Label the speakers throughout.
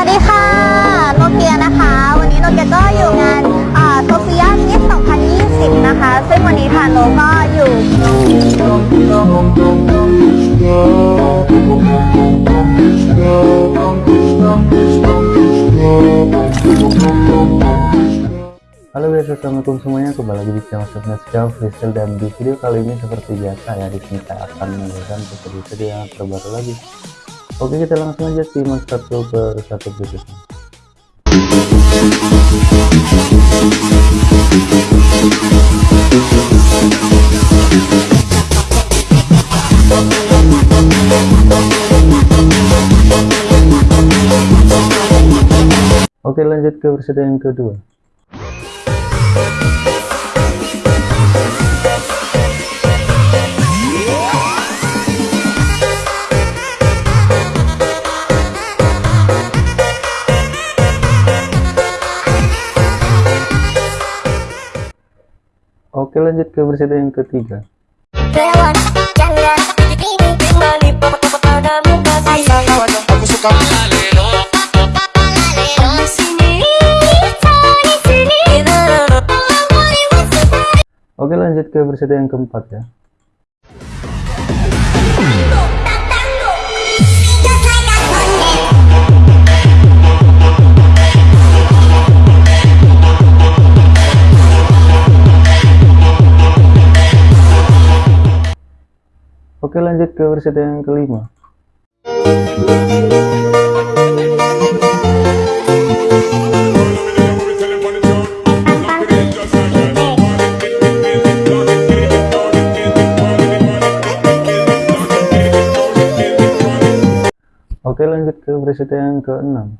Speaker 1: วัสดีค่ะ โนเกียนะคะ วันนี้โนเกียก็อยู่งานโซเฟียมิส2020 นะคะ ซึ่งวันนี้ทางโนก็อยู่
Speaker 2: Halo guys, assalamualaikum semuanya. Kembali lagi di channel Sofia Freestyle dan di video kali ini seperti biasa ya di sini saya akan menunjukkan video yang terbaru lagi. Oke, kita langsung aja simak satu per satu berikutnya. Oke lanjut ke versi yang kedua Oke lanjut ke versi yang ketiga. Oke lanjut ke versi yang keempat ya Oke lanjut ke versi yang kelima. Oke lanjut ke versi yang keenam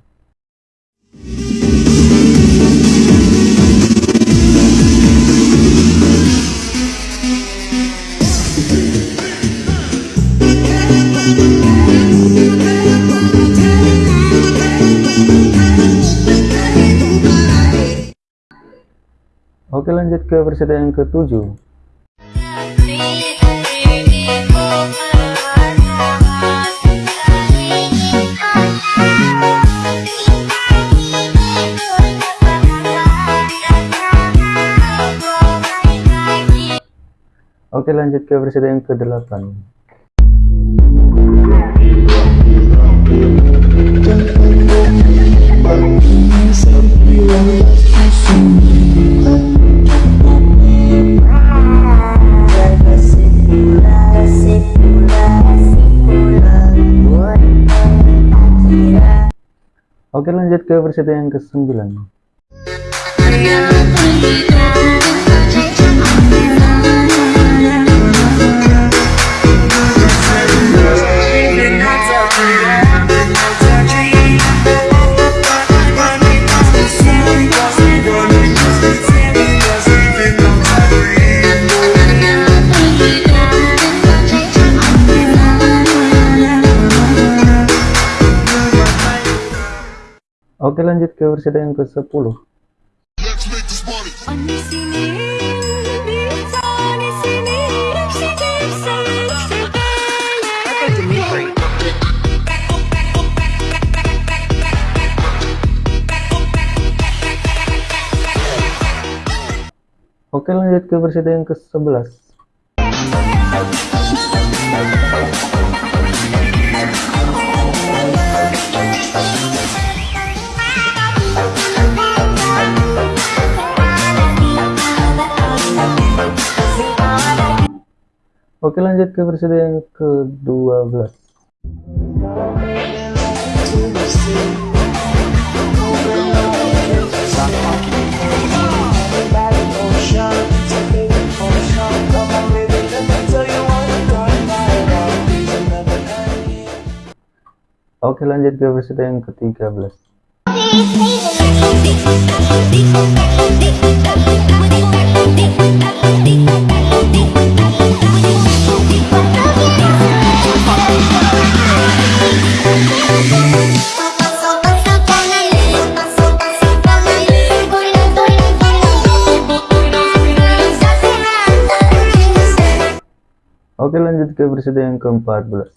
Speaker 2: ke versi yang ketujuh. Oke lanjut ke versi yang ke-8 Oke lanjut ke versi yang ke-9 Oke lanjut ke versi yang ke-10 Oke lanjut ke versi yang ke-11 Oke lanjut ke versi yang ke-12 Oke lanjut ke versi yang ke-13 Oke Oke lanjut ke episode yang ke-14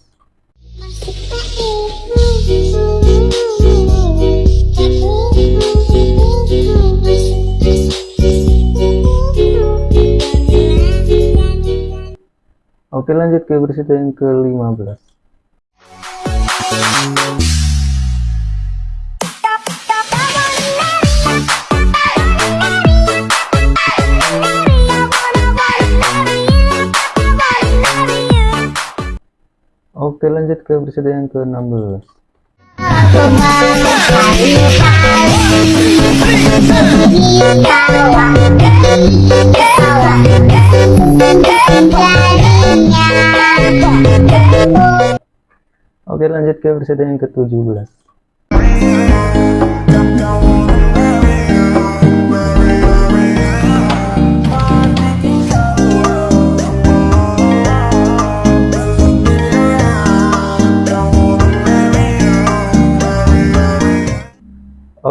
Speaker 2: Oke lanjut ke episode yang ke-15 lanjut ke berita yang ke-16. Oke lanjut ke berita yang ke-17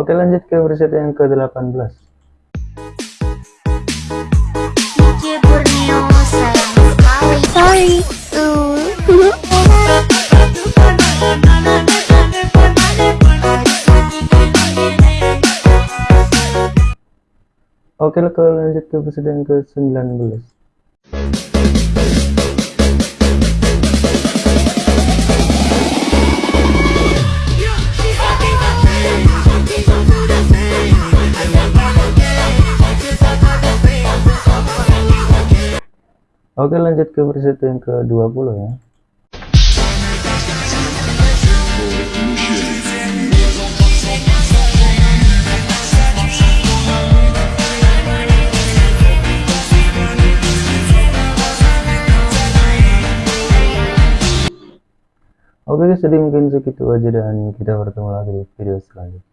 Speaker 2: Oke lanjut ke berita yang ke-18
Speaker 3: Sorry.
Speaker 2: Oke lanjut ke yang ke-19 Oke lanjut ke berita yang ke-20 ya Oke guys, jadi mungkin segitu aja dan kita bertemu lagi di video selanjutnya.